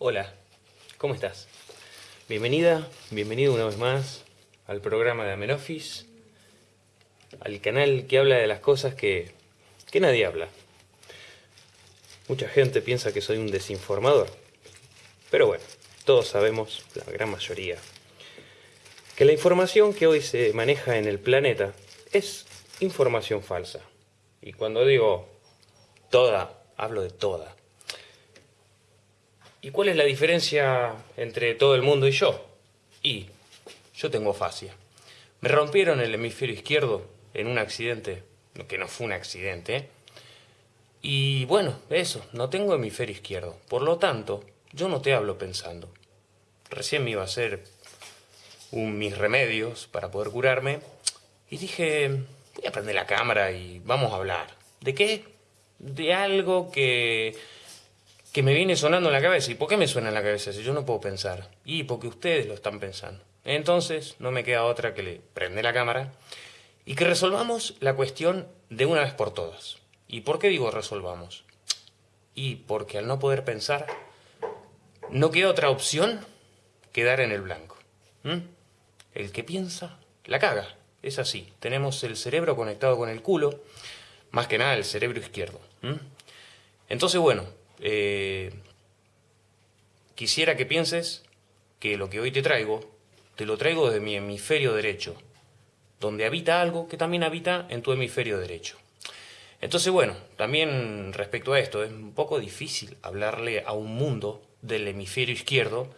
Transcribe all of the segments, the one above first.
Hola, ¿cómo estás? Bienvenida, bienvenido una vez más al programa de Amenofis, al canal que habla de las cosas que, que nadie habla. Mucha gente piensa que soy un desinformador, pero bueno, todos sabemos, la gran mayoría, que la información que hoy se maneja en el planeta es información falsa. Y cuando digo toda, hablo de toda. ¿Y cuál es la diferencia entre todo el mundo y yo? Y yo tengo fascia. Me rompieron el hemisferio izquierdo en un accidente, que no fue un accidente. Y bueno, eso, no tengo hemisferio izquierdo. Por lo tanto, yo no te hablo pensando. Recién me iba a hacer un, mis remedios para poder curarme. Y dije, voy a prender la cámara y vamos a hablar. ¿De qué? De algo que, que me viene sonando en la cabeza. ¿Y por qué me suena en la cabeza si yo no puedo pensar? Y porque ustedes lo están pensando. Entonces, no me queda otra que le prende la cámara y que resolvamos la cuestión de una vez por todas. ¿Y por qué digo resolvamos? Y porque al no poder pensar, no queda otra opción que dar en el blanco. El que piensa, la caga. Es así. Tenemos el cerebro conectado con el culo, más que nada el cerebro izquierdo. Entonces, bueno, eh, quisiera que pienses que lo que hoy te traigo, te lo traigo de mi hemisferio derecho, donde habita algo que también habita en tu hemisferio derecho. Entonces, bueno, también respecto a esto, es un poco difícil hablarle a un mundo del hemisferio izquierdo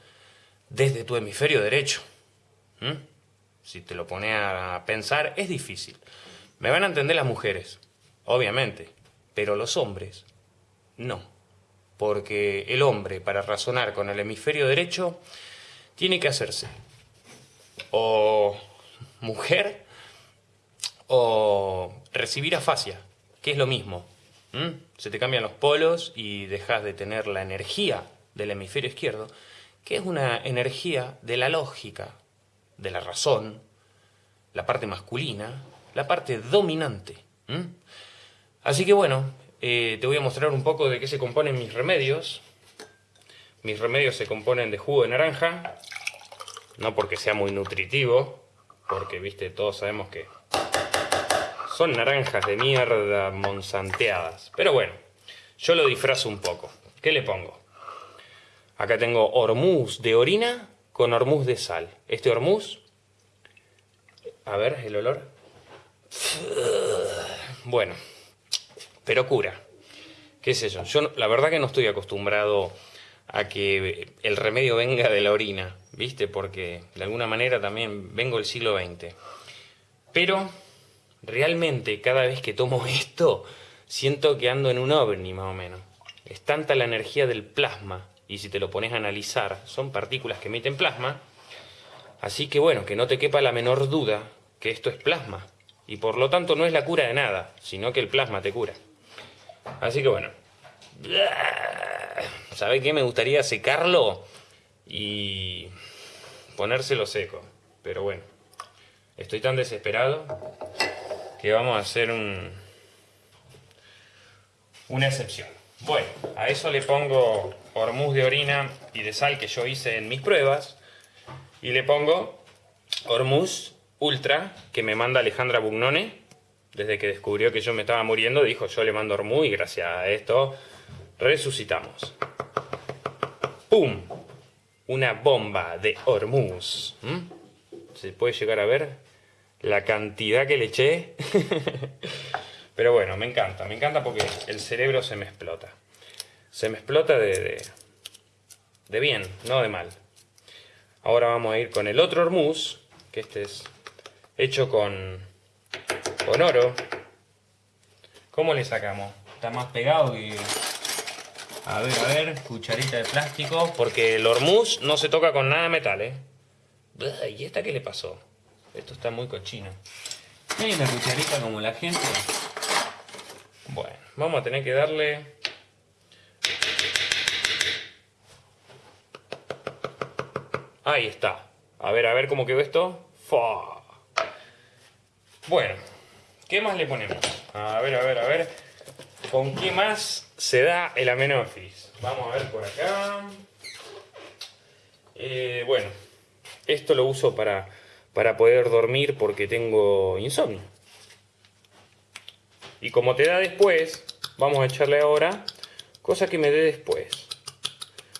desde tu hemisferio derecho. Si te lo pones a pensar, es difícil. Me van a entender las mujeres, obviamente, pero los hombres no. Porque el hombre, para razonar con el hemisferio derecho, tiene que hacerse o mujer o recibir afasia que es lo mismo. Se te cambian los polos y dejas de tener la energía del hemisferio izquierdo, que es una energía de la lógica, de la razón, la parte masculina, la parte dominante. Así que bueno, eh, te voy a mostrar un poco de qué se componen mis remedios. Mis remedios se componen de jugo de naranja, no porque sea muy nutritivo, porque, viste, todos sabemos que son naranjas de mierda monsanteadas. Pero bueno, yo lo disfrazo un poco. ¿Qué le pongo? Acá tengo hormuz de orina con hormuz de sal. Este hormuz... A ver, el olor. Bueno, pero cura. ¿Qué es eso? Yo la verdad que no estoy acostumbrado a que el remedio venga de la orina, ¿viste? Porque de alguna manera también vengo del siglo XX. Pero realmente cada vez que tomo esto, siento que ando en un ovni más o menos. Es tanta la energía del plasma, y si te lo pones a analizar, son partículas que emiten plasma, así que bueno, que no te quepa la menor duda que esto es plasma, y por lo tanto no es la cura de nada, sino que el plasma te cura. Así que bueno, ¿sabe qué? Me gustaría secarlo y ponérselo seco, pero bueno, estoy tan desesperado que vamos a hacer un, una excepción. Bueno, a eso le pongo hormuz de orina y de sal que yo hice en mis pruebas. Y le pongo hormuz ultra que me manda Alejandra Bugnone. Desde que descubrió que yo me estaba muriendo, dijo yo le mando hormuz y gracias a esto resucitamos. ¡Pum! Una bomba de hormuz. ¿Se puede llegar a ver? la cantidad que le eché. Pero bueno, me encanta, me encanta porque el cerebro se me explota. Se me explota de, de, bien, no de mal. Ahora vamos a ir con el otro hormuz, que este es hecho con, con oro. ¿Cómo le sacamos? Está más pegado que... A ver, a ver, cucharita de plástico, porque el hormuz no se toca con nada de metal, ¿eh? ¿Y esta qué le pasó? Esto está muy cochino. ¿Hay una cucharita como la gente? Bueno, vamos a tener que darle... Ahí está. A ver, a ver cómo quedó esto. Bueno, ¿qué más le ponemos? A ver, a ver, a ver. ¿Con qué más se da el amenofis? Vamos a ver por acá. Eh, bueno, esto lo uso para, para poder dormir porque tengo insomnio. Y como te da después, vamos a echarle ahora cosa que me dé después.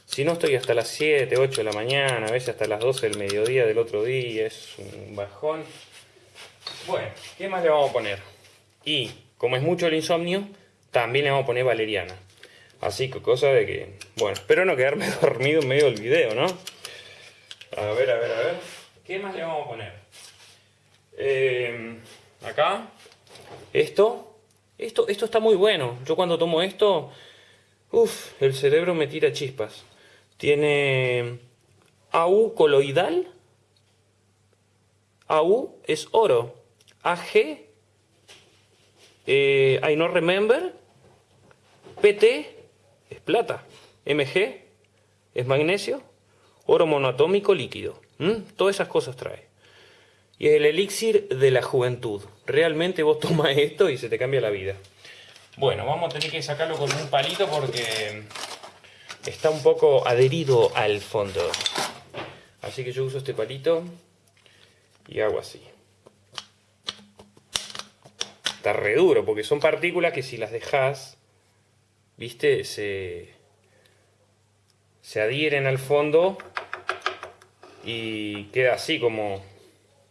Si no estoy hasta las 7, 8 de la mañana, a veces hasta las 12 del mediodía del otro día, es un bajón. Bueno, ¿qué más le vamos a poner? Y como es mucho el insomnio, también le vamos a poner valeriana. Así que cosa de que, bueno, espero no quedarme dormido en medio del video, ¿no? A ver, a ver, a ver. ¿Qué más le vamos a poner? Eh, acá, esto. Esto, esto está muy bueno. Yo cuando tomo esto, uff, el cerebro me tira chispas. Tiene AU coloidal. AU es oro. AG, eh, I no remember. PT es plata. MG es magnesio. Oro monoatómico líquido. Todas esas cosas trae. Y es el elixir de la juventud. Realmente vos tomas esto y se te cambia la vida. Bueno, vamos a tener que sacarlo con un palito porque está un poco adherido al fondo. Así que yo uso este palito y hago así. Está re duro porque son partículas que si las dejas, viste, se, se adhieren al fondo y queda así como,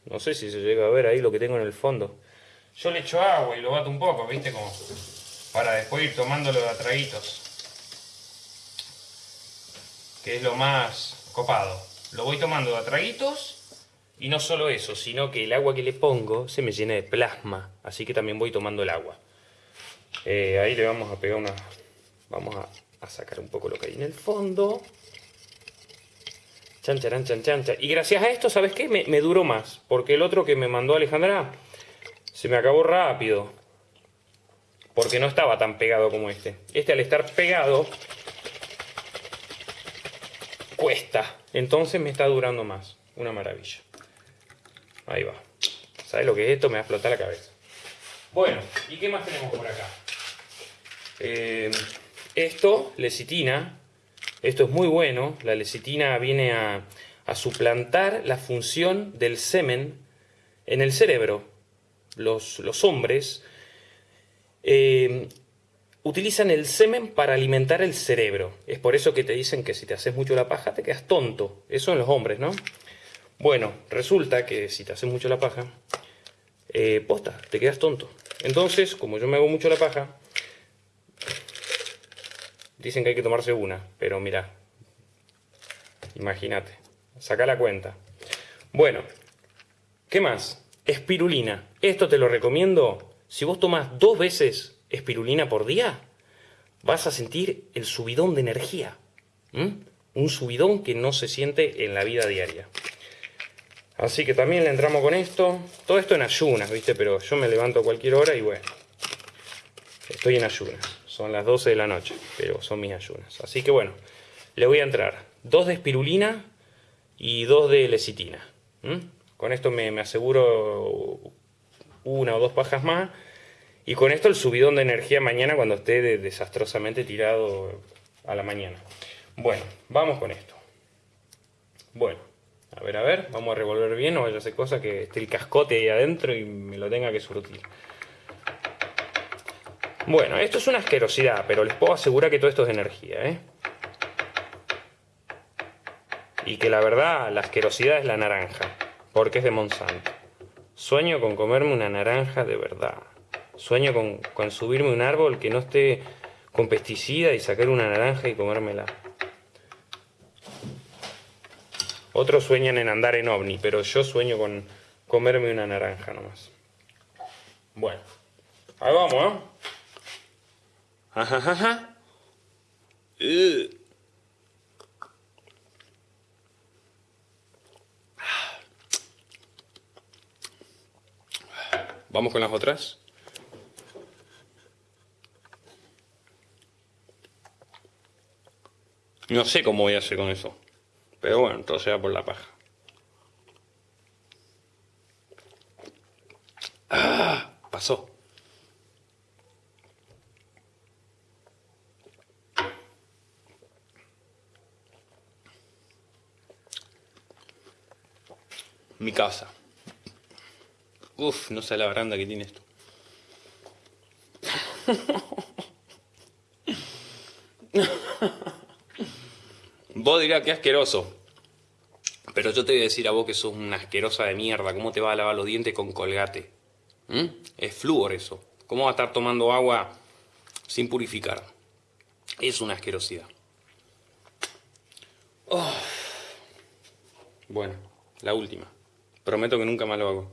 no sé si se llega a ver ahí lo que tengo en el fondo. Yo le echo agua y lo bato un poco, viste, como para después ir tomándolo de atraguitos que es lo más copado. Lo voy tomando de atraguitos y no solo eso, sino que el agua que le pongo se me llena de plasma, así que también voy tomando el agua. Eh, ahí le vamos a pegar una... Vamos a, sacar un poco lo que hay en el fondo. Chan, chan, chan, chan, Y gracias a esto, ¿sabes qué? Me, me duró más, porque el otro que me mandó Alejandra se me acabó rápido. Porque no estaba tan pegado como este. Este al estar pegado cuesta. Entonces me está durando más. Una maravilla. Ahí va. ¿Sabes lo que es esto? Me va a explotar la cabeza. Bueno, ¿y qué más tenemos por acá? Eh, esto, lecitina. Esto es muy bueno. La lecitina viene a, suplantar la función del semen en el cerebro. Los, hombres eh, utilizan el semen para alimentar el cerebro. Es por eso que te dicen que si te haces mucho la paja te quedas tonto. Eso en los hombres, ¿no? Bueno, resulta que si te haces mucho la paja, eh, posta, te quedas tonto. Entonces, como yo me hago mucho la paja, dicen que hay que tomarse una, pero mira, imagínate, saca la cuenta. Bueno, ¿qué más? Espirulina. Esto te lo recomiendo si vos tomas dos veces espirulina por día, vas a sentir el subidón de energía. Un subidón que no se siente en la vida diaria. Así que también le entramos con esto. Todo esto en ayunas, ¿viste? Pero yo me levanto a cualquier hora y bueno, estoy en ayunas. Son las 12 de la noche, pero son mis ayunas. Así que bueno, le voy a entrar dos de espirulina y dos de lecitina. Con esto me, aseguro una o dos pajas más y con esto el subidón de energía mañana cuando esté desastrosamente tirado a la mañana. Bueno, vamos con esto. Bueno, a ver, a ver, vamos a revolver bien, no vaya a ser cosa que esté el cascote ahí adentro y me lo tenga que surtir. Bueno, esto es una asquerosidad, pero les puedo asegurar que todo esto es energía, ¿eh? Y que la verdad, la asquerosidad es la naranja, porque es de Monsanto. Sueño con comerme una naranja de verdad. Sueño con, subirme un árbol que no esté con pesticida y sacar una naranja y comérmela. Otros sueñan en andar en ovni, pero yo sueño con comerme una naranja nomás. Bueno, ahí vamos, ¿eh? Vamos con las otras. No sé cómo voy a hacer con eso. Pero bueno, todo sea por la paja. ¡Ah! Pasó. mi casa. Uf, no sé la baranda que tiene esto. Vos dirás que asqueroso. Pero yo te voy a decir a vos que sos una asquerosa de mierda. ¿Cómo te vas a lavar los dientes con colgate? ¿Mm? Es flúor eso. ¿Cómo vas a estar tomando agua sin purificar? Es una asquerosidad. Oh. Bueno, la última. Prometo que nunca más lo hago.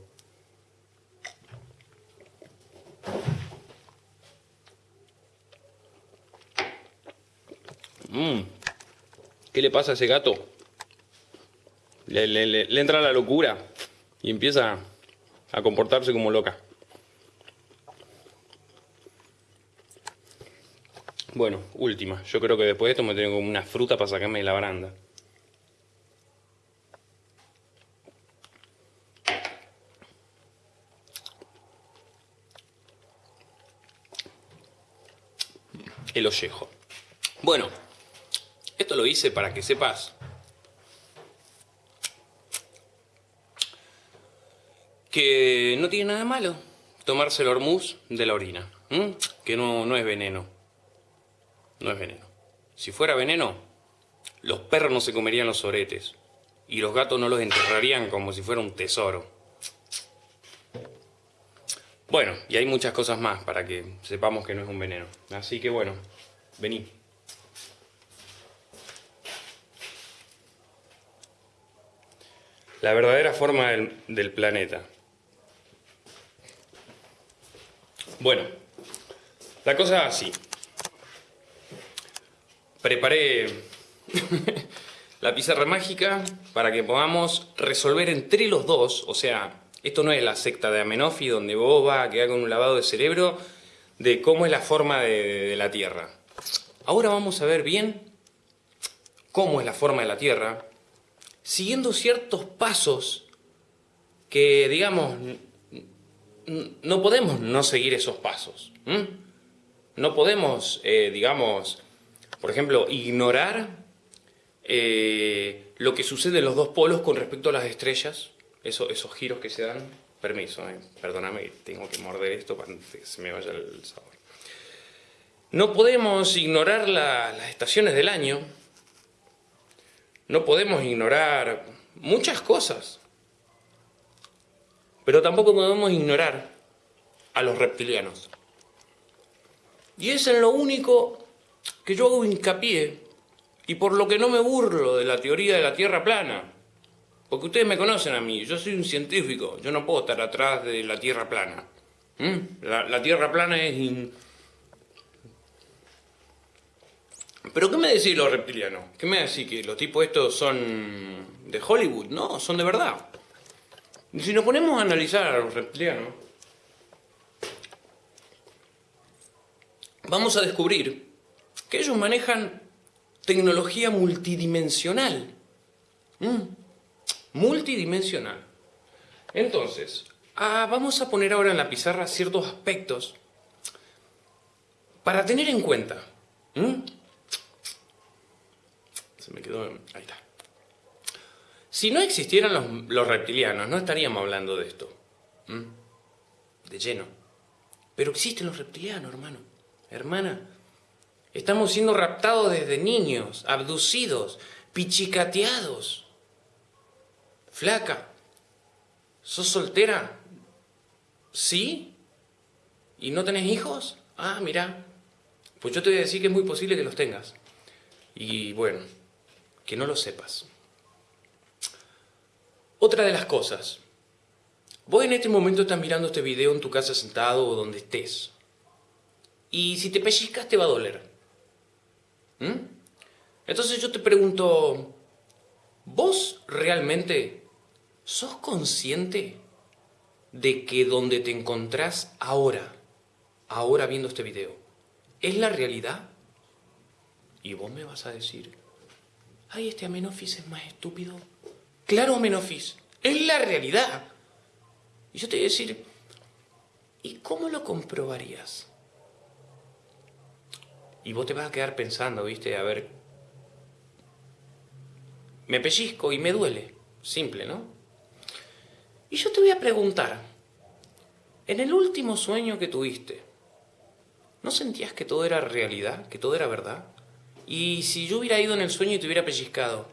Mm. ¿Qué le pasa a ese gato? Le, entra la locura y empieza a comportarse como loca. Bueno, última. Yo creo que después de esto me tengo una fruta para sacarme de la baranda. El ollejo. Bueno, esto lo hice para que sepas que no tiene nada malo tomarse el hormuz de la orina, que no, no es veneno, no es veneno. Si fuera veneno, los perros no se comerían los oretes y los gatos no los enterrarían como si fuera un tesoro. Bueno, y hay muchas cosas más para que sepamos que no es un veneno. Así que bueno, vení. La verdadera forma del planeta. Bueno, la cosa así. Preparé la pizarra mágica para que podamos resolver entre los dos, o sea, esto no es la secta de Amenofi donde vos vas a quedar con un lavado de cerebro de cómo es la forma de la Tierra. Ahora vamos a ver bien cómo es la forma de la Tierra, siguiendo ciertos pasos que, digamos, no podemos no seguir esos pasos. No podemos, eh, digamos, por ejemplo, ignorar eh, lo que sucede en los dos polos con respecto a las estrellas, esos giros que se dan. Permiso, eh, perdóname, tengo que morder esto para que se me vaya el sabor. No podemos ignorar las estaciones del año, no podemos ignorar muchas cosas. Pero tampoco podemos ignorar a los reptilianos. Y es en lo único que yo hago hincapié y por lo que no me burlo de la teoría de la Tierra plana. Porque ustedes me conocen a mí, yo soy un científico, yo no puedo estar atrás de la Tierra plana. ¿Mm? La, Tierra plana es... ¿Pero qué me decís los reptilianos? ¿Qué me decís que los tipos estos son de Hollywood? No, son de verdad. Si nos ponemos a analizar a los reptilianos, vamos a descubrir que ellos manejan tecnología multidimensional. Mm, multidimensional. Entonces, ah, vamos a poner ahora en la pizarra ciertos aspectos para tener en cuenta. Se me quedó... Ahí está. Si no existieran los, reptilianos, no estaríamos hablando de esto. De lleno. Pero existen los reptilianos, hermano. Hermana. Estamos siendo raptados desde niños, abducidos, pichicateados. Flaca. ¿Sos soltera? ¿Sí? ¿Y no tenés hijos? Ah, mira. Pues yo te voy a decir que es muy posible que los tengas. Y bueno, que no lo sepas. Otra de las cosas. Vos en este momento estás mirando este video en tu casa sentado o donde estés. Y si te pellizcas te va a doler. ¿Mm? Entonces yo te pregunto, ¿vos realmente sos consciente de que donde te encontrás ahora, ahora viendo este video, es la realidad? Y vos me vas a decir, ay, este Amenofis es más estúpido Claro, Menofis, es la realidad. Y yo te voy a decir, ¿y cómo lo comprobarías? Y vos te vas a quedar pensando, viste, a ver, me pellizco y me duele. Simple, ¿no? Y yo te voy a preguntar, en el último sueño que tuviste, ¿no sentías que todo era realidad, que todo era verdad? Y si yo hubiera ido en el sueño y te hubiera pellizcado,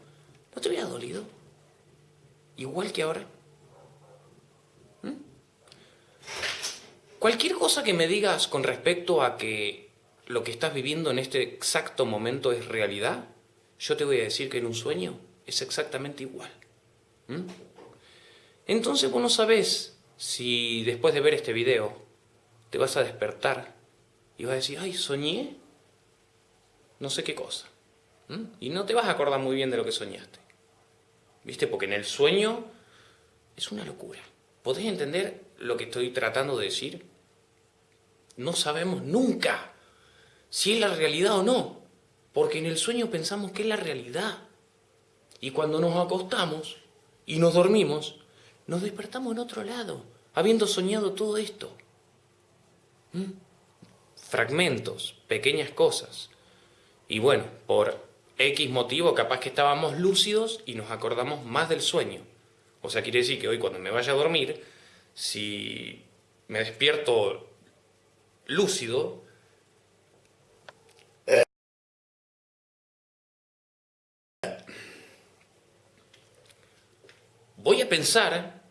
¿no te hubiera dolido? Igual que ahora. ¿Mm? Cualquier cosa que me digas con respecto a que lo que estás viviendo en este exacto momento es realidad, yo te voy a decir que en un sueño es exactamente igual. ¿Mm? Entonces vos no sabés si después de ver este video te vas a despertar y vas a decir, ay, soñé no sé qué cosa. Y no te vas a acordar muy bien de lo que soñaste. ¿Viste? Porque en el sueño es una locura. ¿Podés entender lo que estoy tratando de decir? No sabemos nunca si es la realidad o no. Porque en el sueño pensamos que es la realidad. Y cuando nos acostamos y nos dormimos, nos despertamos en otro lado, habiendo soñado todo esto. Fragmentos, pequeñas cosas. Y bueno, por X motivo capaz que estábamos lúcidos y nos acordamos más del sueño. O sea, quiere decir que hoy cuando me vaya a dormir, si me despierto lúcido, voy a pensar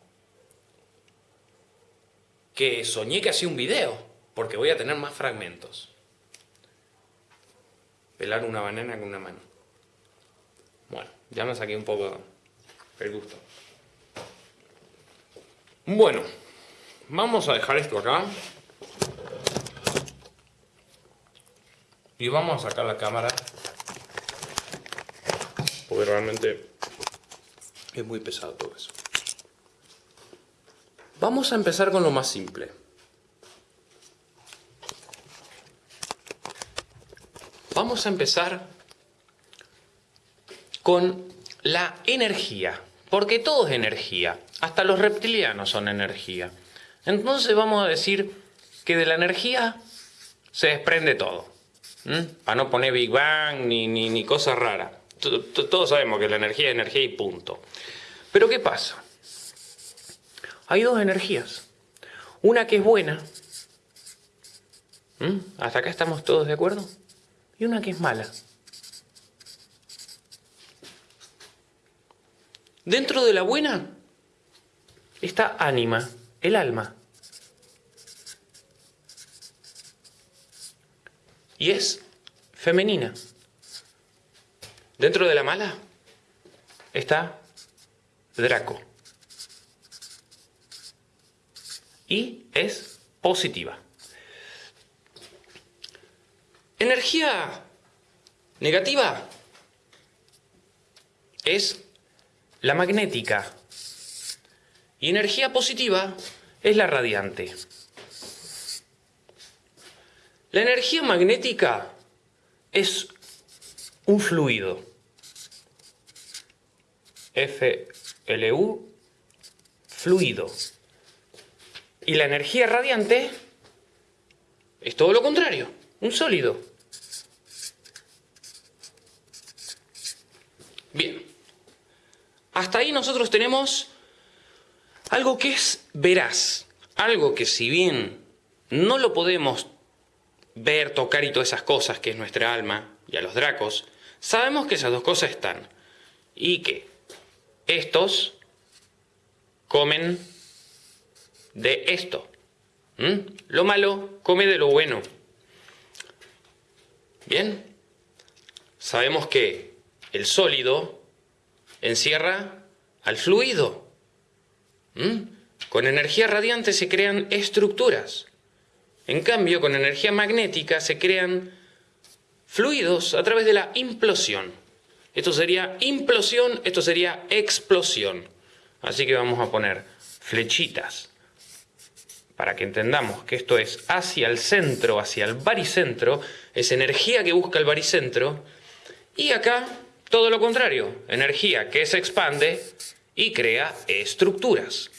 que soñé que hacía un video, porque voy a tener más fragmentos. Pelar una banana con una mano. Bueno, ya me saqué un poco el gusto. Bueno, vamos a dejar esto acá. Y vamos a sacar la cámara. Porque realmente es muy pesado todo eso. Vamos a empezar con lo más simple. Vamos a empezar con la energía, porque todo es energía, hasta los reptilianos son energía. Entonces vamos a decir que de la energía se desprende todo, para no poner Big Bang ni, ni, ni cosa rara. Todos sabemos que la energía es energía y punto. Pero ¿qué pasa? Hay dos energías. Una que es buena. ¿Hasta acá estamos todos de acuerdo? Y una que es mala. Dentro de la buena está ánima, el alma. Y es femenina. Dentro de la mala está Draco. Y es positiva. Energía negativa es la magnética. Y energía positiva es la radiante. La energía magnética es un fluido. FLU, fluido. Y la energía radiante es todo lo contrario, un sólido. Hasta ahí nosotros tenemos algo que es veraz, algo que si bien no lo podemos ver, tocar y todas esas cosas que es nuestra alma y a los dracos, sabemos que esas dos cosas están y que estos comen de esto. Lo malo come de lo bueno. Bien, sabemos que el sólido encierra al fluido. Con energía radiante se crean estructuras. En cambio, con energía magnética se crean fluidos a través de la implosión. Esto sería implosión, esto sería explosión. Así que vamos a poner flechitas para que entendamos que esto es hacia el centro, hacia el baricentro, es energía que busca el baricentro, y acá todo lo contrario, energía que se expande y crea estructuras.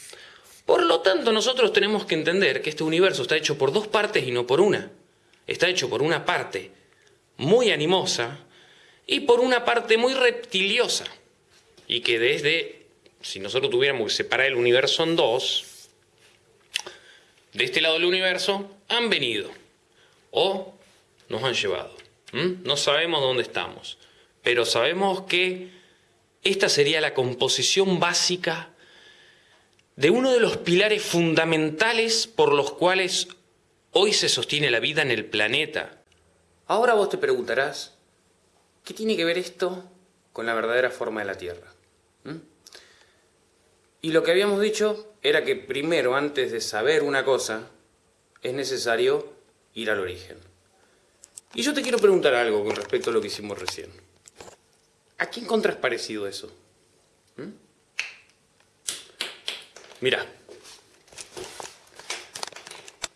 Por lo tanto, nosotros tenemos que entender que este universo está hecho por dos partes y no por una. Está hecho por una parte muy animosa y por una parte muy reptiliosa. Y que desde si nosotros tuviéramos que separar el universo en dos, de este lado del universo han venido o nos han llevado. No sabemos dónde estamos, pero sabemos que esta sería la composición básica de uno de los pilares fundamentales por los cuales hoy se sostiene la vida en el planeta. Ahora vos te preguntarás, ¿qué tiene que ver esto con la verdadera forma de la Tierra? ¿Mm? Y lo que habíamos dicho era que primero, antes de saber una cosa, es necesario ir al origen. Y yo te quiero preguntar algo con respecto a lo que hicimos recién. ¿A qué encontrás parecido eso? ¿Mm? Mira,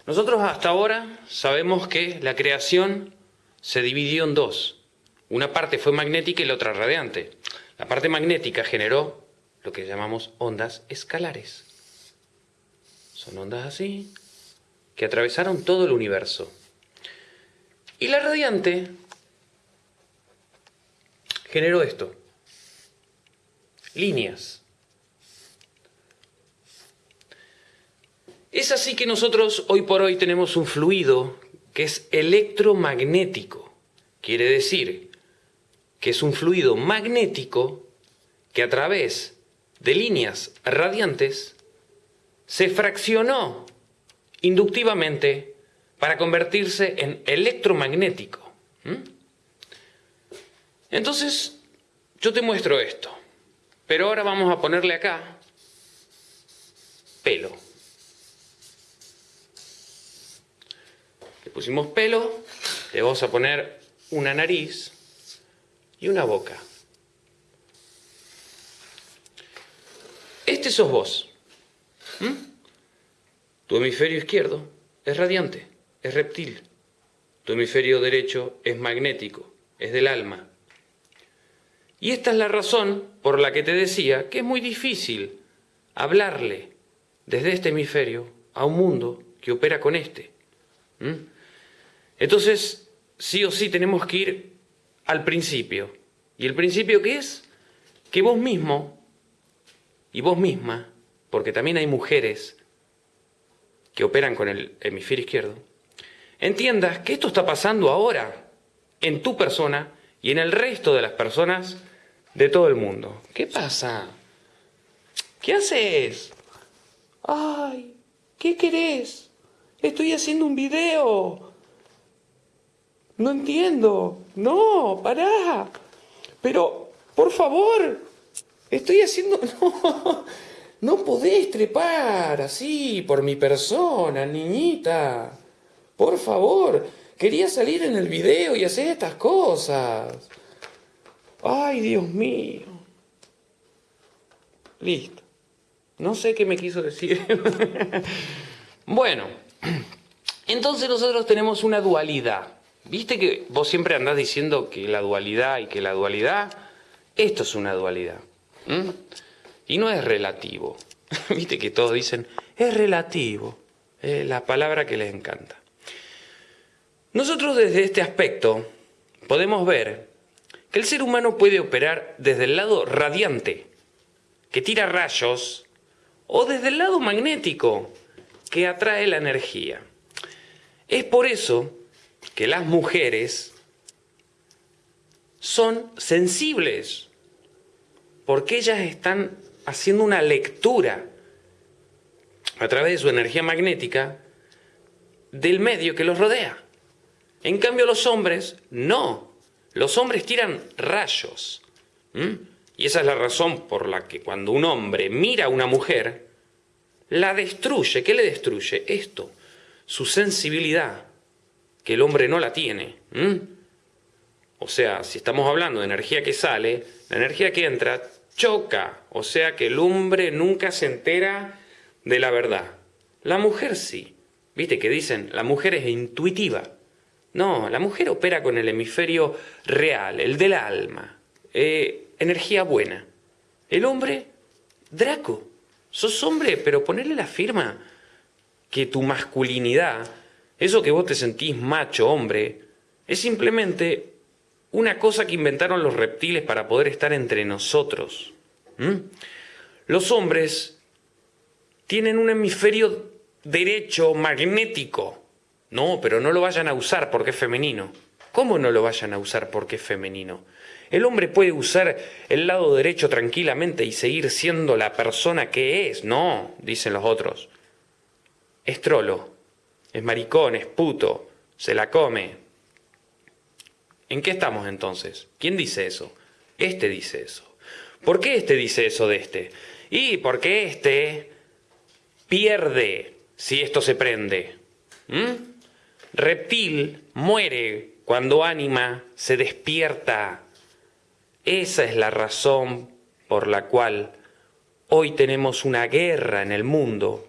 nosotros hasta ahora sabemos que la creación se dividió en dos. Una parte fue magnética y la otra radiante. La parte magnética generó lo que llamamos ondas escalares. Son ondas así, que atravesaron todo el universo. Y la radiante generó esto, líneas. Es así que nosotros hoy por hoy tenemos un fluido que es electromagnético. Quiere decir que es un fluido magnético que a través de líneas radiantes se fraccionó inductivamente para convertirse en electromagnético. Entonces, yo te muestro esto, pero ahora vamos a ponerle acá pelo. Le pusimos pelo, le vamos a poner una nariz y una boca. Este sos vos. Tu hemisferio izquierdo es radiante, es reptil. Tu hemisferio derecho es magnético, es del alma. Y esta es la razón por la que te decía que es muy difícil hablarle desde este hemisferio a un mundo que opera con este. Entonces, sí o sí tenemos que ir al principio. ¿Y el principio qué es? Que vos mismo y vos misma, porque también hay mujeres que operan con el hemisferio izquierdo, entiendas que esto está pasando ahora en tu persona y en el resto de las personas de todo el mundo. ¿Qué pasa? ¿Qué haces? Ay, ¿qué querés? Estoy haciendo un video. No entiendo. No, pará. Pero, por favor, estoy haciendo... No, no podés trepar así por mi persona, niñita. Por favor, quería salir en el video y hacer estas cosas. Ay, Dios mío. Listo. No sé qué me quiso decir. bueno, entonces nosotros tenemos una dualidad. Viste que vos siempre andás diciendo que la dualidad y que la dualidad, esto es una dualidad. Y no es relativo. Viste que todos dicen, es relativo. Es la palabra que les encanta. Nosotros desde este aspecto podemos ver que el ser humano puede operar desde el lado radiante, que tira rayos, o desde el lado magnético, que atrae la energía. Es por eso que las mujeres son sensibles, porque ellas están haciendo una lectura a través de su energía magnética del medio que los rodea. En cambio los hombres no. Los hombres tiran rayos. Y esa es la razón por la que cuando un hombre mira a una mujer, la destruye. ¿Qué le destruye? Esto, su sensibilidad, que el hombre no la tiene. O sea, si estamos hablando de energía que sale, la energía que entra choca. O sea que el hombre nunca se entera de la verdad. La mujer sí. ¿Viste que dicen? La mujer es intuitiva. No, la mujer opera con el hemisferio real, el del alma, eh, energía buena. El hombre, Draco, sos hombre, pero ponerle la firma que tu masculinidad, eso que vos te sentís macho, hombre, es simplemente una cosa que inventaron los reptiles para poder estar entre nosotros. los hombres tienen un hemisferio derecho magnético. No, pero no lo vayan a usar porque es femenino. ¿Cómo no lo vayan a usar porque es femenino? El hombre puede usar el lado derecho tranquilamente y seguir siendo la persona que es. No, dicen los otros. Es trolo, es maricón, es puto, se la come. ¿En qué estamos entonces? ¿Quién dice eso? Este dice eso. ¿Por qué este dice eso de este? Y porque este pierde si esto se prende. ¿Mm? Reptil muere cuando ánima se despierta. Esa es la razón por la cual hoy tenemos una guerra en el mundo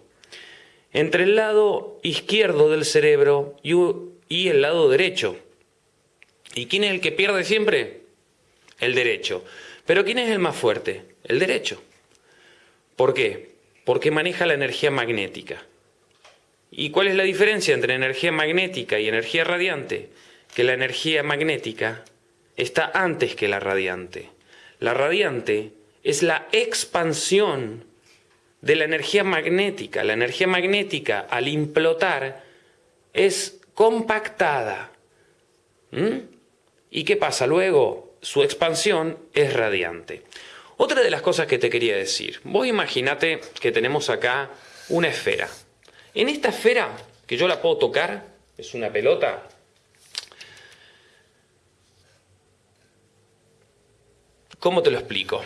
entre el lado izquierdo del cerebro y el lado derecho. ¿Y quién es el que pierde siempre? El derecho. Pero ¿quién es el más fuerte? El derecho. ¿Por qué? Porque maneja la energía magnética. ¿Y cuál es la diferencia entre energía magnética y energía radiante? Que la energía magnética está antes que la radiante. La radiante es la expansión de la energía magnética. La energía magnética al implotar es compactada. ¿Mm? ¿Y qué pasa luego? Su expansión es radiante. Otra de las cosas que te quería decir, vos imagínate que tenemos acá una esfera. En esta esfera, que yo la puedo tocar, es una pelota, ¿cómo te lo explico?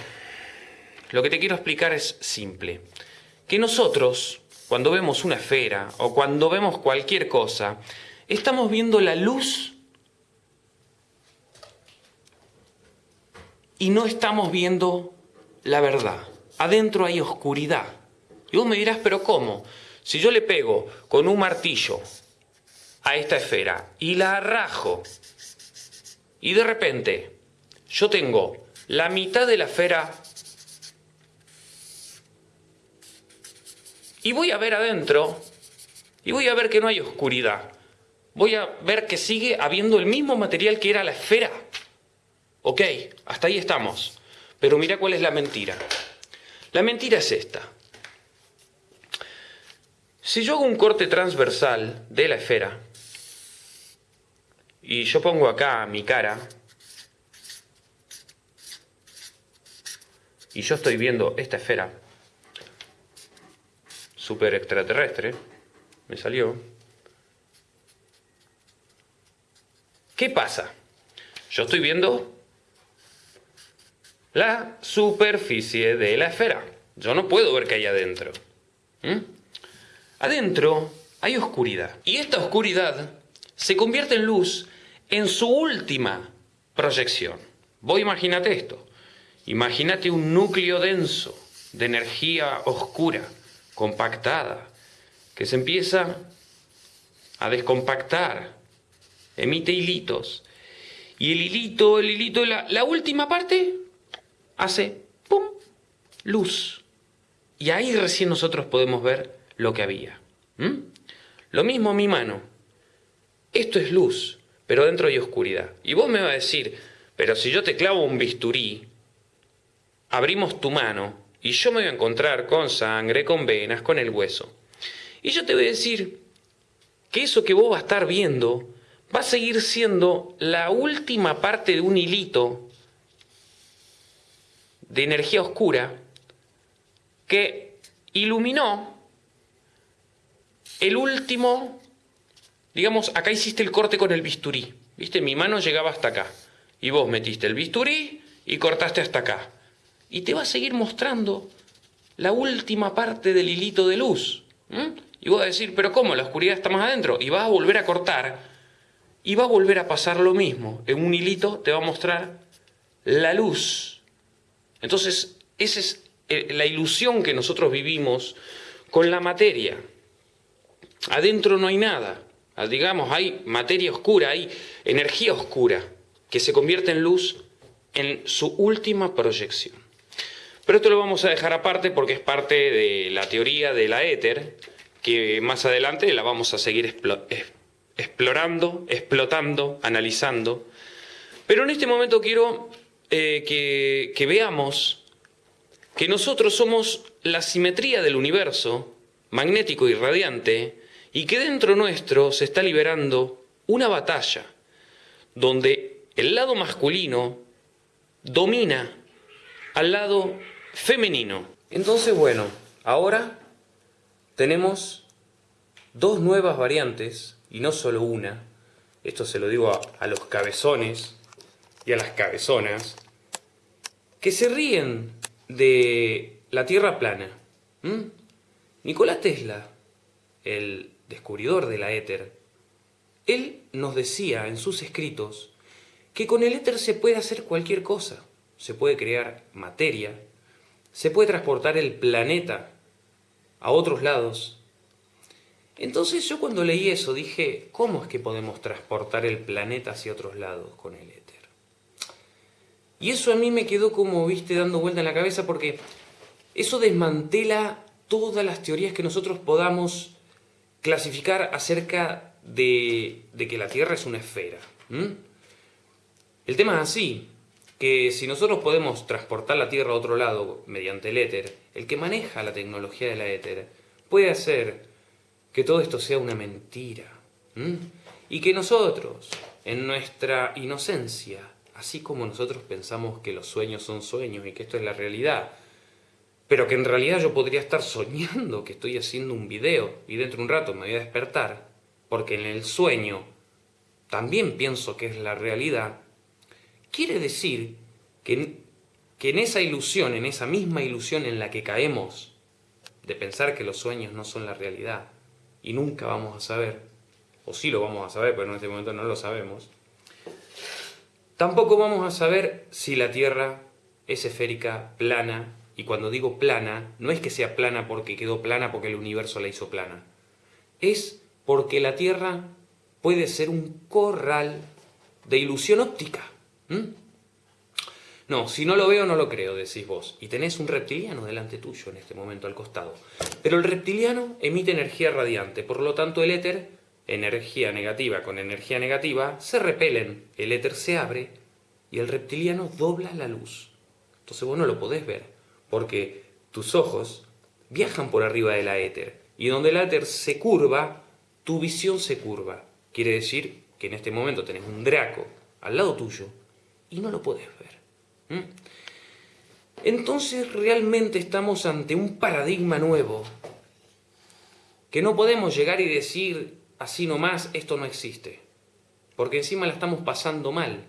Lo que te quiero explicar es simple. Que nosotros, cuando vemos una esfera o cuando vemos cualquier cosa, estamos viendo la luz y no estamos viendo la verdad. Adentro hay oscuridad. Y vos me dirás, pero ¿cómo? Si yo le pego con un martillo a esta esfera y la arrajo y de repente yo tengo la mitad de la esfera y voy a ver adentro y voy a ver que no hay oscuridad. Voy a ver que sigue habiendo el mismo material que era la esfera. Ok, hasta ahí estamos. Pero mira cuál es la mentira. La mentira es esta. Si yo hago un corte transversal de la esfera y yo pongo acá mi cara y yo estoy viendo esta esfera super extraterrestre, me salió. ¿Qué pasa? Yo estoy viendo la superficie de la esfera. Yo no puedo ver qué hay adentro. ¿Mm? Adentro hay oscuridad. Y esta oscuridad se convierte en luz en su última proyección. Vos imagínate esto. Imagínate un núcleo denso de energía oscura, compactada, que se empieza a descompactar, emite hilitos. Y el hilito, el hilito, la, la última parte hace ¡pum! luz. Y ahí recién nosotros podemos ver lo que había. Lo mismo mi mano. Esto es luz, pero dentro hay oscuridad. Y vos me vas a decir, pero si yo te clavo un bisturí, abrimos tu mano y yo me voy a encontrar con sangre, con venas, con el hueso. Y yo te voy a decir que eso que vos vas a estar viendo va a seguir siendo la última parte de un hilito de energía oscura que iluminó el último, digamos, acá hiciste el corte con el bisturí, ¿viste? Mi mano llegaba hasta acá y vos metiste el bisturí y cortaste hasta acá. Y te va a seguir mostrando la última parte del hilito de luz. Y vos vas a decir, pero ¿cómo? La oscuridad está más adentro. Y vas a volver a cortar y va a volver a pasar lo mismo. En un hilito te va a mostrar la luz entonces, esa es eh, la ilusión que nosotros vivimos con la materia. Adentro no hay nada. Ah, digamos, hay materia oscura, hay energía oscura que se convierte en luz en su última proyección. Pero esto lo vamos a dejar aparte porque es parte de la teoría de la éter, que más adelante la vamos a seguir explorando, explotando, analizando. Pero en este momento quiero eh, que, veamos que nosotros somos la simetría del universo, magnético y radiante, y que dentro nuestro se está liberando una batalla, donde el lado masculino domina al lado femenino. Entonces, bueno, ahora tenemos dos nuevas variantes, y no solo una, esto se lo digo a, los cabezones y a las cabezonas, que se ríen de la Tierra plana. Nikola Tesla, el descubridor de la éter, él nos decía en sus escritos que con el éter se puede hacer cualquier cosa. Se puede crear materia, se puede transportar el planeta a otros lados. Entonces yo cuando leí eso dije, ¿cómo es que podemos transportar el planeta hacia otros lados con el éter? Y eso a mí me quedó como, viste, dando vuelta en la cabeza porque eso desmantela todas las teorías que nosotros podamos clasificar acerca de, que la Tierra es una esfera. El tema es así, que si nosotros podemos transportar la Tierra a otro lado mediante el éter, el que maneja la tecnología de la éter puede hacer que todo esto sea una mentira. Y que nosotros, en nuestra inocencia, así como nosotros pensamos que los sueños son sueños y que esto es la realidad, pero que en realidad yo podría estar soñando que estoy haciendo un video y dentro de un rato me voy a despertar, porque en el sueño también pienso que es la realidad, quiere decir que, que en esa ilusión, en esa misma ilusión en la que caemos, de pensar que los sueños no son la realidad, y nunca vamos a saber, o sí lo vamos a saber, pero en este momento no lo sabemos, tampoco vamos a saber si la Tierra es esférica, plana, y cuando digo plana, no es que sea plana porque quedó plana porque el universo la hizo plana. Es porque la Tierra puede ser un corral de ilusión óptica. No, si no lo veo no lo creo, decís vos. Y tenés un reptiliano delante tuyo en este momento al costado. Pero el reptiliano emite energía radiante, por lo tanto el éter, energía negativa con energía negativa, se repelen, el éter se abre y el reptiliano dobla la luz. Entonces vos no lo podés ver porque tus ojos viajan por arriba de la éter, y donde el éter se curva, tu visión se curva. Quiere decir que en este momento tenés un Draco al lado tuyo y no lo puedes ver. Entonces realmente estamos ante un paradigma nuevo, que no podemos llegar y decir así nomás, esto no existe, porque encima la estamos pasando mal.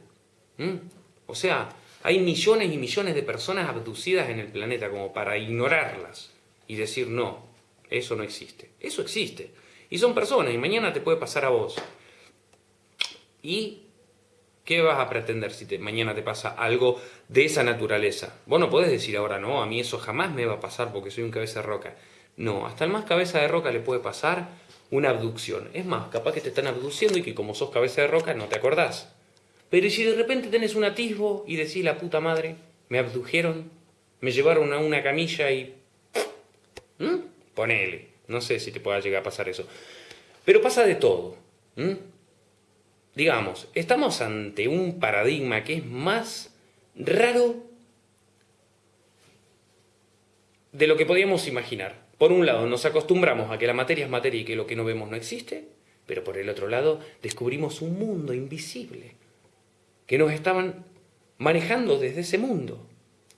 O sea, hay millones y millones de personas abducidas en el planeta como para ignorarlas y decir no, eso no existe. Eso existe. Y son personas y mañana te puede pasar a vos. ¿Y qué vas a pretender si mañana te pasa algo de esa naturaleza? Vos no podés decir ahora no, a mí eso jamás me va a pasar porque soy un cabeza de roca. No, hasta el más cabeza de roca le puede pasar una abducción. Es más, capaz que te están abduciendo y que como sos cabeza de roca no te acordás. Pero si de repente tenés un atisbo y decís, la puta madre, me abdujeron, me llevaron a una camilla y... ¿Mm? Ponele, no sé si te pueda llegar a pasar eso. Pero pasa de todo. Digamos, estamos ante un paradigma que es más raro de lo que podíamos imaginar. Por un lado, nos acostumbramos a que la materia es materia y que lo que no vemos no existe, pero por el otro lado, descubrimos un mundo invisible que nos estaban manejando desde ese mundo.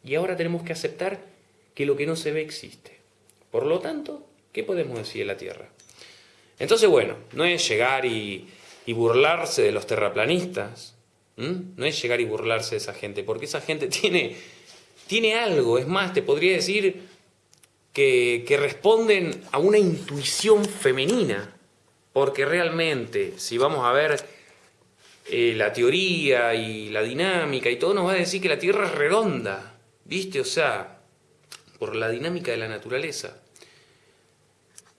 Y ahora tenemos que aceptar que lo que no se ve existe. Por lo tanto, ¿qué podemos decir de la Tierra? Entonces, bueno, no es llegar y, burlarse de los terraplanistas, no es llegar y burlarse de esa gente, porque esa gente tiene, tiene algo, es más, te podría decir que, que responden a una intuición femenina, porque realmente, si vamos a ver eh, la teoría y la dinámica y todo nos va a decir que la Tierra es redonda, ¿viste? O sea, por la dinámica de la naturaleza.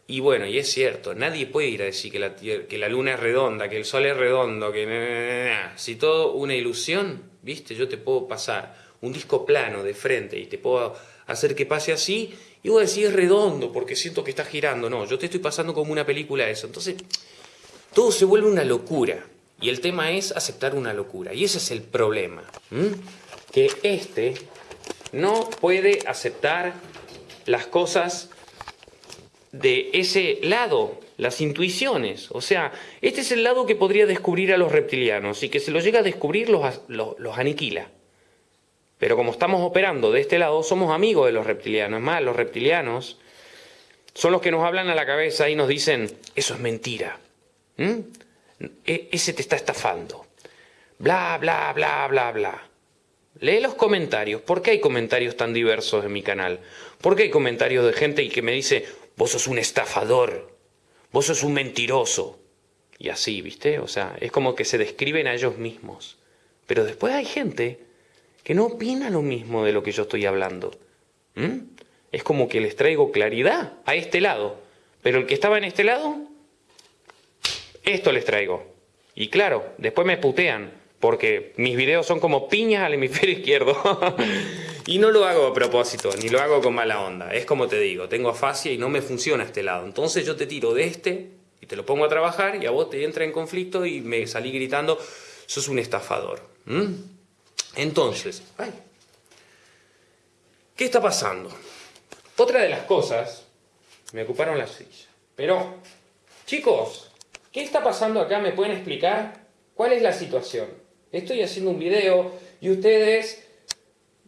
Y bueno, y es cierto, nadie puede ir a decir que la, que la Luna es redonda, que el Sol es redondo, que... Si todo una ilusión, ¿viste? Yo te puedo pasar un disco plano de frente y te puedo hacer que pase así y vos decís es redondo porque siento que está girando. No, yo te estoy pasando como una película eso. Entonces, todo se vuelve una locura. Y el tema es aceptar una locura. Y ese es el problema. Que este no puede aceptar las cosas de ese lado, las intuiciones. O sea, este es el lado que podría descubrir a los reptilianos y que se lo llega a descubrir los, los, aniquila. Pero como estamos operando de este lado, somos amigos de los reptilianos. Es más, los reptilianos son los que nos hablan a la cabeza y nos dicen, eso es mentira. E, ese te está estafando. Bla, bla, bla, bla, bla. Lee los comentarios. ¿Por qué hay comentarios tan diversos en mi canal? ¿Por qué hay comentarios de gente que me dice, vos sos un estafador, vos sos un mentiroso? Y así, ¿viste? O sea, es como que se describen a ellos mismos. Pero después hay gente que no opina lo mismo de lo que yo estoy hablando. ¿Mm? Es como que les traigo claridad a este lado. Pero el que estaba en este lado, esto les traigo. Y claro, después me putean porque mis videos son como piñas al hemisferio izquierdo. y no lo hago a propósito, ni lo hago con mala onda. Es como te digo, tengo afasia y no me funciona este lado. Entonces yo te tiro de este y te lo pongo a trabajar y a vos te entra en conflicto y me salí gritando, sos un estafador. Entonces, ¿qué está pasando? Otra de las cosas, me ocuparon la silla. Pero, chicos, ¿qué está pasando acá? ¿Me pueden explicar? ¿Cuál es la situación? Estoy haciendo un video y ustedes,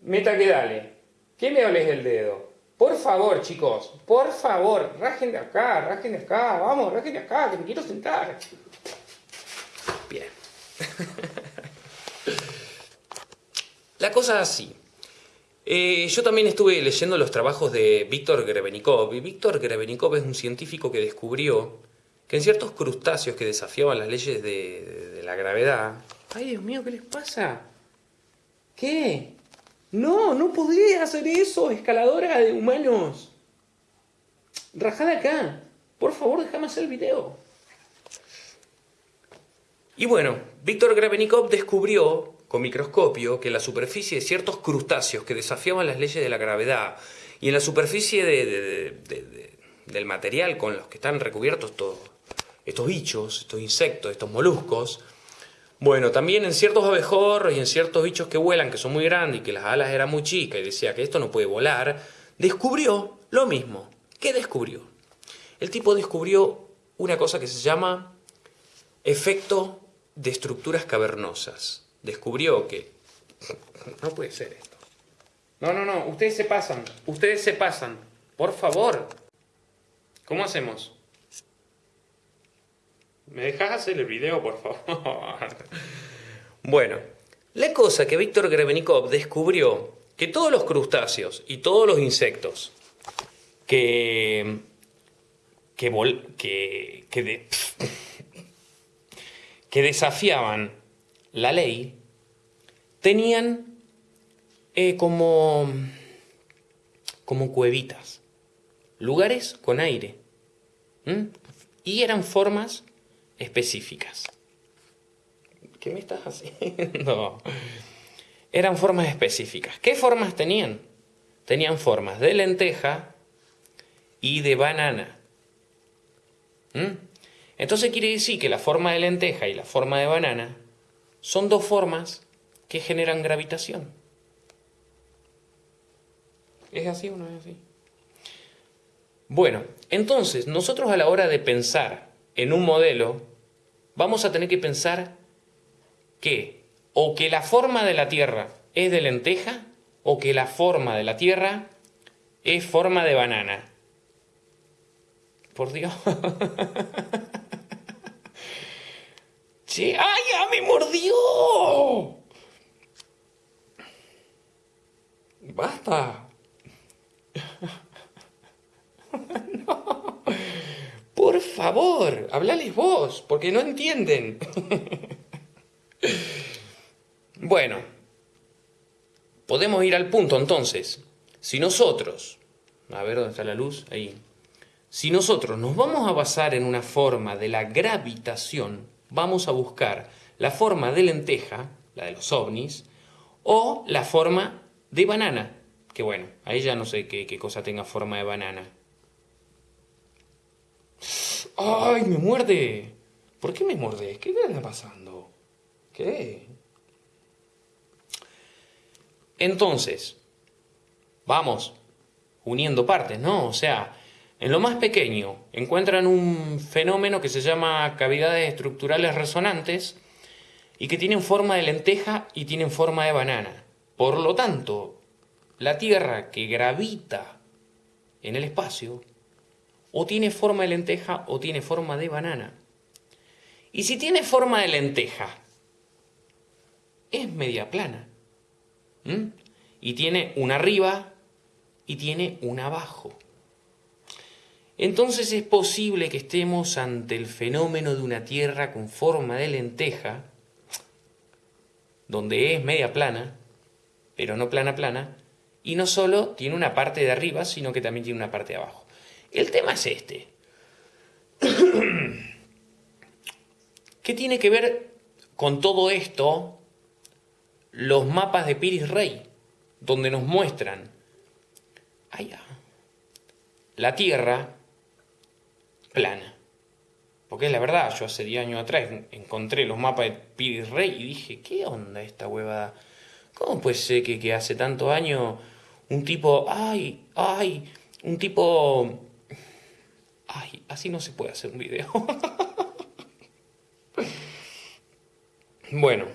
meta que dale, ¿qué me hables del dedo? Por favor, chicos, por favor, rajen de acá, rajen de acá, vamos, rajen de acá, que me quiero sentar. Bien. La cosa es así. Eh, yo también estuve leyendo los trabajos de Víctor Grebenikov, y Víctor Grebenikov es un científico que descubrió que en ciertos crustáceos que desafiaban las leyes de la gravedad, Ay, Dios mío, ¿qué les pasa? ¿Qué? No, no podría hacer eso, escaladora de humanos. Rajada acá. Por favor, déjame hacer el video. Y bueno, Víctor Gravenikov descubrió con microscopio que en la superficie de ciertos crustáceos que desafiaban las leyes de la gravedad y en la superficie del material con los que están recubiertos estos bichos, estos insectos, estos moluscos, bueno, también en ciertos abejorros y en ciertos bichos que vuelan, que son muy grandes y que las alas eran muy chicas y decía que esto no puede volar, descubrió lo mismo. ¿Qué descubrió? El tipo descubrió una cosa que se llama efecto de estructuras cavernosas. Descubrió que... No puede ser esto. No, no, no, ustedes se pasan, ustedes se pasan. Por favor. ¿Cómo hacemos? ¿Me dejas hacer el video, por favor? bueno, la cosa que Víctor Grebenikov descubrió que todos los crustáceos y todos los insectos que, que, que, que desafiaban la ley tenían eh, como, como cuevitas, lugares con aire. Y eran formas específicas. ¿Qué me estás haciendo? Eran formas específicas. ¿Qué formas tenían? Tenían formas de lenteja y de banana. ¿Mm? Entonces quiere decir que la forma de lenteja y la forma de banana son dos formas que generan gravitación. ¿Es así o no es así? Bueno, entonces nosotros a la hora de pensar en un modelo vamos a tener que pensar que o que la forma de la Tierra es de lenteja o que la forma de la Tierra es forma de banana. Por Dios. ¡Ay, ya me mordió! ¡Basta! Por favor, hablales vos, porque no entienden. bueno, podemos ir al punto entonces. Si nosotros, a ver dónde está la luz, ahí. Si nosotros nos vamos a basar en una forma de la gravitación, vamos a buscar la forma de lenteja, la de los ovnis, o la forma de banana, que bueno, ahí ya no sé qué, qué cosa tenga forma de banana. ¡Ay, me muerde! ¿Por qué me muerde? ¿Qué está pasando? ¿Qué? Entonces, vamos, uniendo partes, ¿no? O sea, en lo más pequeño encuentran un fenómeno que se llama cavidades estructurales resonantes y que tienen forma de lenteja y tienen forma de banana. Por lo tanto, la Tierra que gravita en el espacio o tiene forma de lenteja o tiene forma de banana. Y si tiene forma de lenteja, es media plana. Y tiene una arriba y tiene una abajo. Entonces es posible que estemos ante el fenómeno de una Tierra con forma de lenteja, donde es media plana, pero no plana plana, y no solo tiene una parte de arriba, sino que también tiene una parte de abajo. El tema es este. ¿Qué tiene que ver con todo esto los mapas de Piris Rey? Donde nos muestran la Tierra plana. Porque es la verdad, yo hace 10 años atrás encontré los mapas de Piris Rey y dije, ¿qué onda esta huevada? ¿Cómo puede ser que, que hace tantos años un tipo, ay, ay, un tipo... Ay, así no se puede hacer un video. bueno,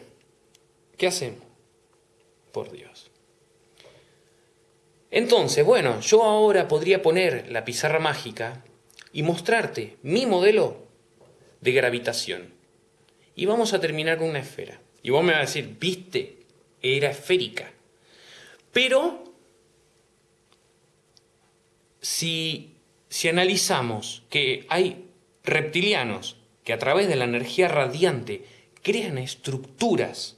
¿qué hacemos? Por Dios. Entonces, bueno, yo ahora podría poner la pizarra mágica y mostrarte mi modelo de gravitación. Y vamos a terminar con una esfera. Y vos me vas a decir, viste, era esférica. Pero si, analizamos que hay reptilianos que a través de la energía radiante crean estructuras,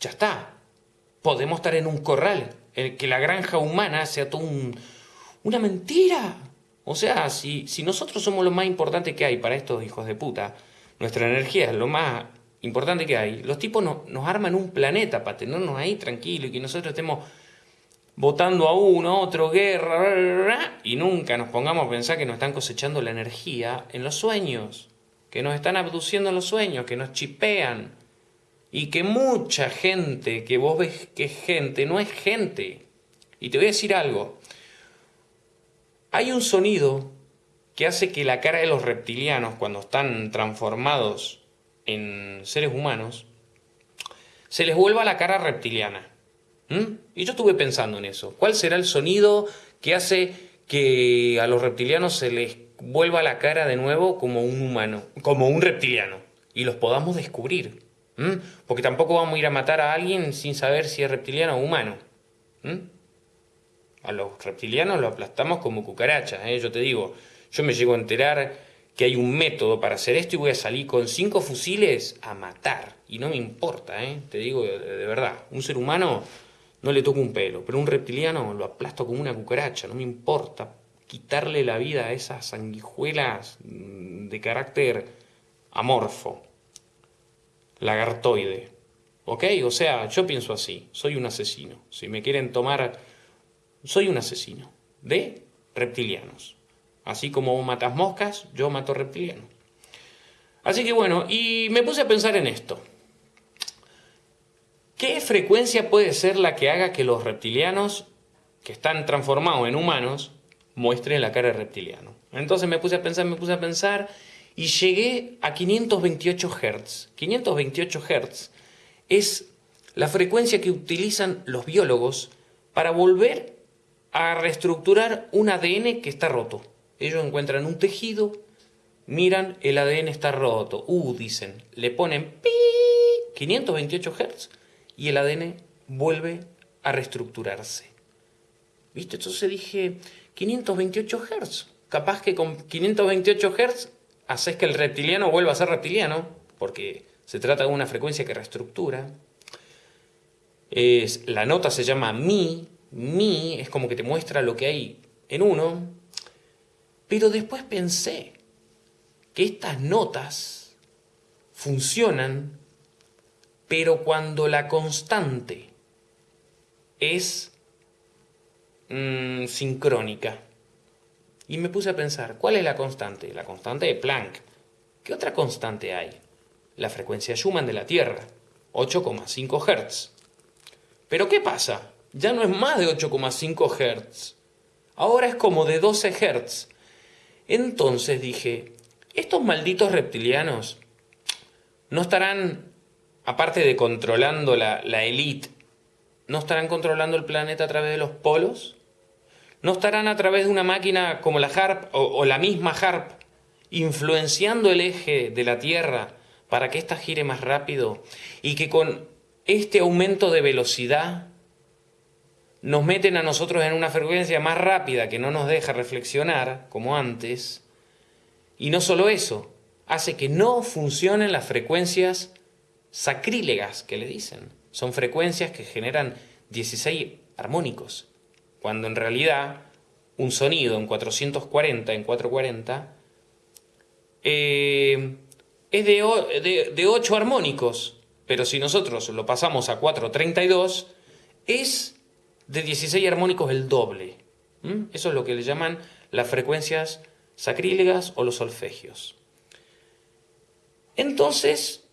ya está. Podemos estar en un corral, en que la granja humana sea todo una mentira. O sea, si, si nosotros somos lo más importante que hay para estos hijos de puta, nuestra energía es lo más importante que hay, los tipos nos arman un planeta para tenernos ahí tranquilos y que nosotros estemos votando a uno, otro, guerra, y nunca nos pongamos a pensar que nos están cosechando la energía en los sueños, que nos están abduciendo en los sueños, que nos chipean, y que mucha gente que vos ves que es gente, no es gente. Y te voy a decir algo, hay un sonido que hace que la cara de los reptilianos, cuando están transformados en seres humanos, se les vuelva la cara reptiliana. ¿Mm? Y yo estuve pensando en eso. ¿Cuál será el sonido que hace que a los reptilianos se les vuelva la cara de nuevo como un humano, como un reptiliano, y los podamos descubrir? ¿Mm? Porque tampoco vamos a ir a matar a alguien sin saber si es reptiliano o humano. ¿Mm? A los reptilianos los aplastamos como cucarachas, ¿eh? yo te digo. Yo me llego a enterar que hay un método para hacer esto y voy a salir con cinco fusiles a matar. Y no me importa, ¿eh? te digo de, de verdad. Un ser humano no le toco un pelo, pero un reptiliano lo aplasto como una cucaracha, no me importa quitarle la vida a esas sanguijuelas mm, de carácter amorfo, lagartoide. ¿Ok? O sea, yo pienso así, soy un asesino. Si me quieren tomar, soy un asesino de reptilianos. Así como matas moscas, yo mato reptilianos. Así que bueno, y me puse a pensar en esto. ¿Qué frecuencia puede ser la que haga que los reptilianos, que están transformados en humanos, muestren la cara de reptiliano? Entonces me puse a pensar, me puse a pensar y llegué a 528 Hz. 528 Hz es la frecuencia que utilizan los biólogos para volver a reestructurar un ADN que está roto. Ellos encuentran un tejido, miran, el ADN está roto. Uh, dicen, le ponen pi 528 Hz y el ADN vuelve a reestructurarse. ¿Viste? Entonces dije, 528 Hz. Capaz que con 528 Hz haces que el reptiliano vuelva a ser reptiliano, porque se trata de una frecuencia que reestructura. Es, la nota se llama mi, mi es como que te muestra lo que hay en uno, pero después pensé que estas notas funcionan pero cuando la constante es mm, sincrónica. Y me puse a pensar, ¿cuál es la constante? La constante de Planck. ¿Qué otra constante hay? La frecuencia Schumann de la Tierra, 8,5 Hz. Pero ¿qué pasa? ya no es más de 8,5 Hz. Ahora es como de 12 Hz. Entonces dije, estos malditos reptilianos no estarán, aparte de controlando la, la élite, no estarán controlando el planeta a través de los polos. ¿No estarán a través de una máquina como la HARP o, la misma HARP influenciando el eje de la Tierra para que ésta gire más rápido y que con este aumento de velocidad nos meten a nosotros en una frecuencia más rápida que no nos deja reflexionar como antes? Y no solo eso, hace que no funcionen las frecuencias sacrílegas que le dicen. Son frecuencias que generan 16 armónicos cuando en realidad un sonido en 440, en 440, eh, es de, de, 8 armónicos, pero si nosotros lo pasamos a 432, es de 16 armónicos el doble. Eso es lo que le llaman las frecuencias sacrílegas o los solfegios. Entonces,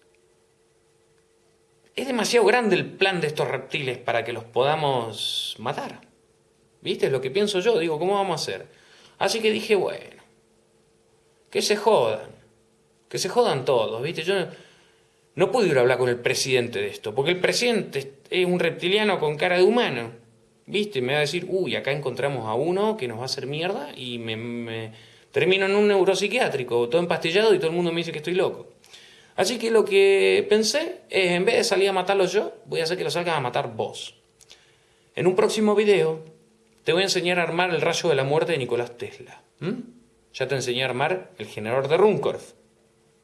es demasiado grande el plan de estos reptiles para que los podamos matar. ¿Viste? Es lo que pienso yo. Digo, ¿cómo vamos a hacer? Así que dije, bueno, que se jodan. Que se jodan todos, ¿viste? Yo no, pude ir a hablar con el presidente de esto, porque el presidente es un reptiliano con cara de humano. ¿Viste? Me va a decir, uy, acá encontramos a uno que nos va a hacer mierda y me, termino en un neuropsiquiátrico, todo empastillado y todo el mundo me dice que estoy loco. Así que lo que pensé es, en vez de salir a matarlos yo, voy a hacer que los salgan a matar vos. En un próximo video te voy a enseñar a armar el rayo de la muerte de Nicolás Tesla. Ya te enseñé a armar el generador de Runcorf.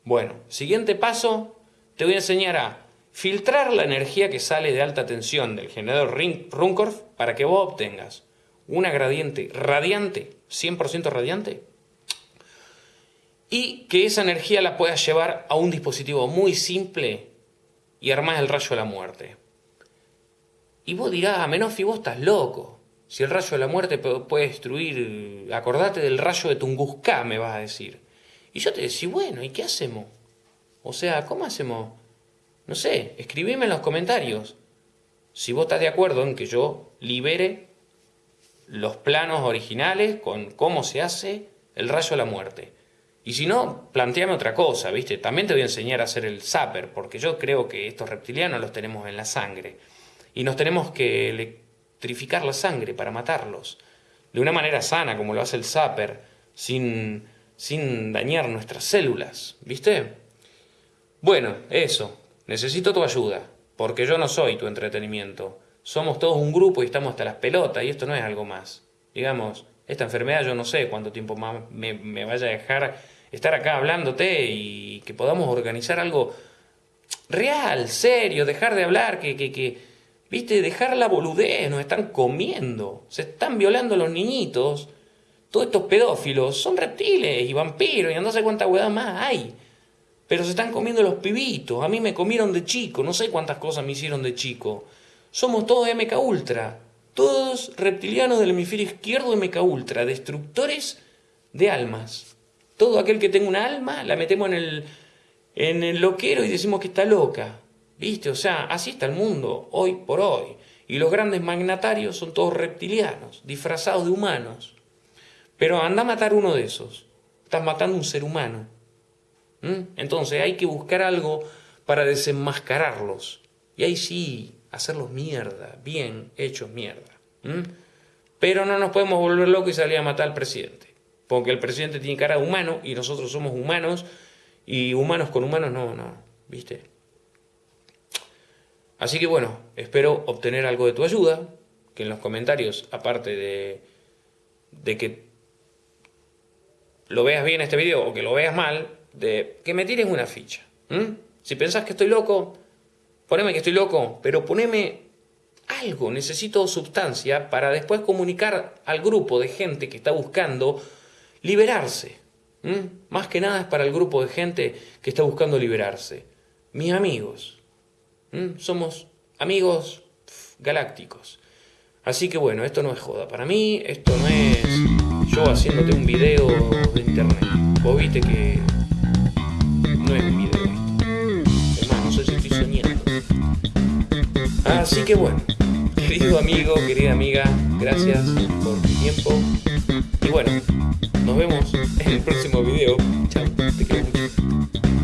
Bueno, siguiente paso, te voy a enseñar a filtrar la energía que sale de alta tensión del generador Runcorf para que vos obtengas una gradiente radiante, 100% radiante, y que esa energía la puedas llevar a un dispositivo muy simple y armás el rayo de la muerte. Y vos dirás, a menos vos estás loco. Si el rayo de la muerte puede destruir, acordate del rayo de Tunguska, me vas a decir. Y yo te decía, bueno, ¿y qué hacemos? O sea, ¿cómo hacemos? No sé, escribime en los comentarios. Si vos estás de acuerdo en que yo libere los planos originales con cómo se hace el rayo de la muerte. Y si no, planteame otra cosa, ¿viste? También te voy a enseñar a hacer el zapper, porque yo creo que estos reptilianos los tenemos en la sangre. Y nos tenemos que trificar la sangre para matarlos, de una manera sana, como lo hace el Zapper, sin, sin dañar nuestras células, ¿viste? Bueno, eso, necesito tu ayuda, porque yo no soy tu entretenimiento. Somos todos un grupo y estamos hasta las pelotas, y esto no es algo más. Digamos, esta enfermedad yo no sé cuánto tiempo más me, me vaya a dejar estar acá hablándote y que podamos organizar algo real, serio, dejar de hablar, que, que, que ¿Viste? Dejar la boludez, nos están comiendo, se están violando los niñitos. Todos estos pedófilos son reptiles y vampiros y no sé cuánta hueá más hay. Pero se están comiendo los pibitos. A mí me comieron de chico, no sé cuántas cosas me hicieron de chico. Somos todos MK Ultra. Todos reptilianos del hemisferio izquierdo MK Ultra, destructores de almas. Todo aquel que tenga un alma la metemos en el, en el loquero y decimos que está loca. ¿Viste? O sea, así está el mundo, hoy por hoy. Y los grandes magnatarios son todos reptilianos, disfrazados de humanos. Pero anda a matar uno de esos. Estás matando un ser humano. ¿Mm? Entonces hay que buscar algo para desenmascararlos. Y ahí sí, hacerlos mierda, bien hechos mierda. ¿Mm? Pero no nos podemos volver locos y salir a matar al presidente. Porque el presidente tiene cara de humano y nosotros somos humanos. Y humanos con humanos no, no. ¿Viste? Así que bueno, espero obtener algo de tu ayuda, que en los comentarios, aparte de, de que lo veas bien este video o que lo veas mal, de que me tires una ficha. Si pensás que estoy loco, poneme que estoy loco, pero poneme algo, necesito sustancia para después comunicar al grupo de gente que está buscando liberarse. Más que nada es para el grupo de gente que está buscando liberarse. Mis amigos. Somos amigos galácticos. Así que bueno, esto no es joda. Para mí, esto no es yo haciéndote un video de internet. Vos viste que no es un video. Más, no sé si estoy soñando. Así que bueno, querido amigo, querida amiga, gracias por tu tiempo. Y bueno, nos vemos en el próximo video. Chao, te quiero mucho.